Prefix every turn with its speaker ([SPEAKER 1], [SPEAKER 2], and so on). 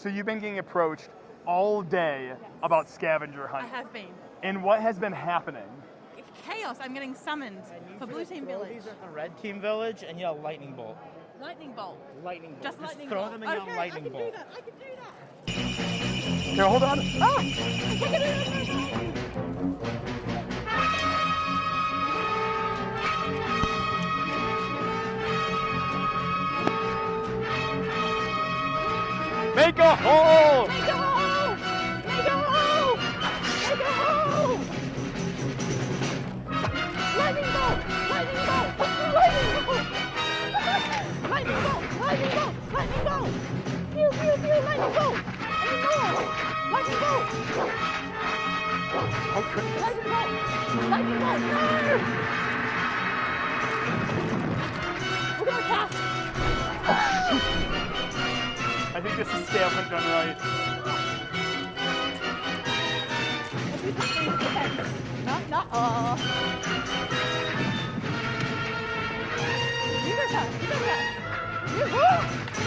[SPEAKER 1] So you've been getting approached all day about scavenger
[SPEAKER 2] I have been.
[SPEAKER 1] And what has been happening?
[SPEAKER 2] Chaos. I'm getting summoned for Blue Team Village.
[SPEAKER 3] These at the red team village and yell lightning bolt.
[SPEAKER 2] Lightning bolt.
[SPEAKER 3] Lightning bolt.
[SPEAKER 2] Just lightning bolt.
[SPEAKER 3] throw
[SPEAKER 2] bolt.
[SPEAKER 3] them and yell
[SPEAKER 2] okay,
[SPEAKER 3] lightning
[SPEAKER 2] I can
[SPEAKER 3] bolt.
[SPEAKER 2] do that. I can do that.
[SPEAKER 1] Here, hold on. Ah! Make a hole!
[SPEAKER 2] Make a hole! Make a hole! Make a hole! Lightning bolt! Lightning bolt! Lightning bolt! Lightning bolt! Lightning bolt! Lightning bolt! Pew pew pew! Lightning bolt! Any more? Lightning bolt!
[SPEAKER 1] Oh, goodness.
[SPEAKER 2] Lightning bolt! Lightning bolt!
[SPEAKER 1] Think this is hunt done right.
[SPEAKER 2] Not, not, woo! I have no faith! No! No!
[SPEAKER 1] Woo!